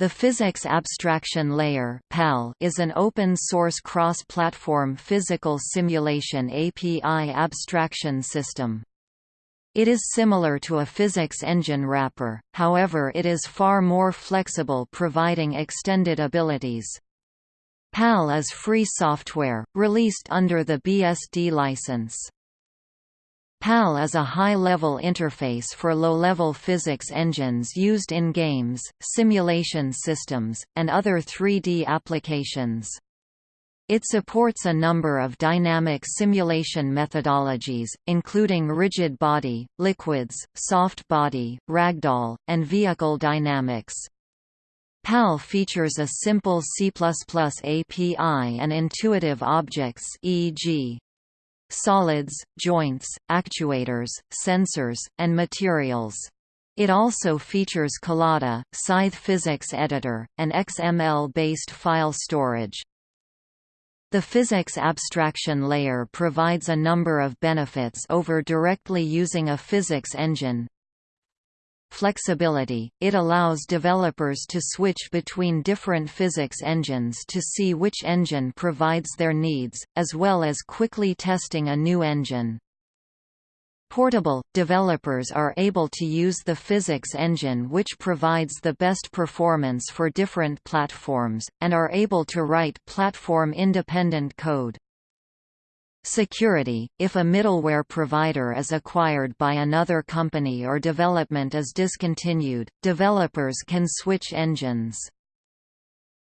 The Physics Abstraction Layer is an open-source cross-platform physical simulation API abstraction system. It is similar to a physics engine wrapper, however it is far more flexible providing extended abilities. PAL is free software, released under the BSD license. PAL is a high-level interface for low-level physics engines used in games, simulation systems, and other 3D applications. It supports a number of dynamic simulation methodologies, including rigid body, liquids, soft body, ragdoll, and vehicle dynamics. PAL features a simple C++ API and intuitive objects e.g solids, joints, actuators, sensors, and materials. It also features Collada, Scythe Physics Editor, and XML-based file storage. The physics abstraction layer provides a number of benefits over directly using a physics engine, flexibility, it allows developers to switch between different physics engines to see which engine provides their needs, as well as quickly testing a new engine. Portable – Developers are able to use the physics engine which provides the best performance for different platforms, and are able to write platform-independent code. Security – If a middleware provider is acquired by another company or development is discontinued, developers can switch engines.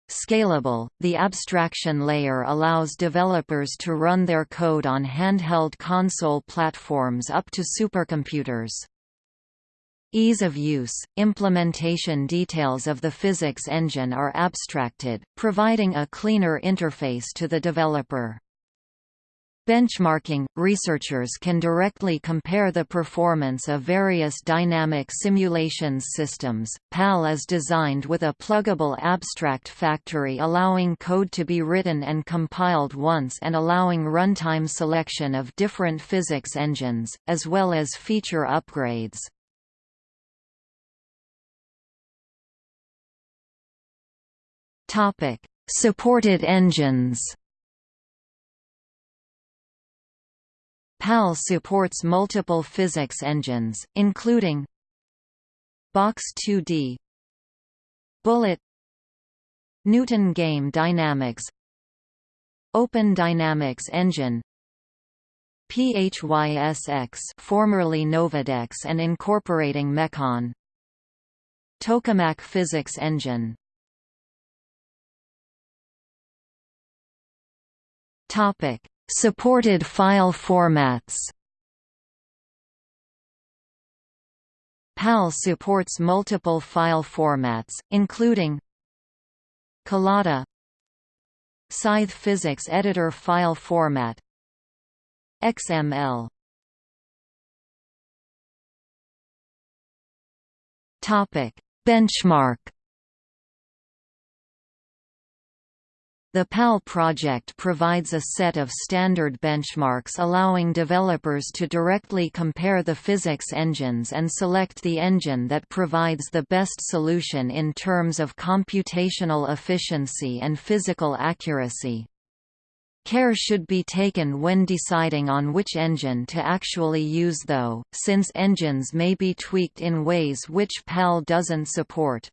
Scalable – The abstraction layer allows developers to run their code on handheld console platforms up to supercomputers. Ease of use – Implementation details of the physics engine are abstracted, providing a cleaner interface to the developer. Benchmarking – Researchers can directly compare the performance of various dynamic simulations systems. PAL is designed with a pluggable abstract factory allowing code to be written and compiled once and allowing runtime selection of different physics engines, as well as feature upgrades. Supported engines PAL supports multiple physics engines, including Box 2D Bullet Newton Game Dynamics Open Dynamics Engine PHYSX formerly NovodeX and incorporating Meqon Tokamak Physics Engine. Topic Supported file formats. PAL supports multiple file formats, including Collada Scythe Physics Editor file format XML Benchmark The PAL project provides a set of standard benchmarks allowing developers to directly compare the physics engines and select the engine that provides the best solution in terms of computational efficiency and physical accuracy. Care should be taken when deciding on which engine to actually use though, since engines may be tweaked in ways which PAL doesn't support.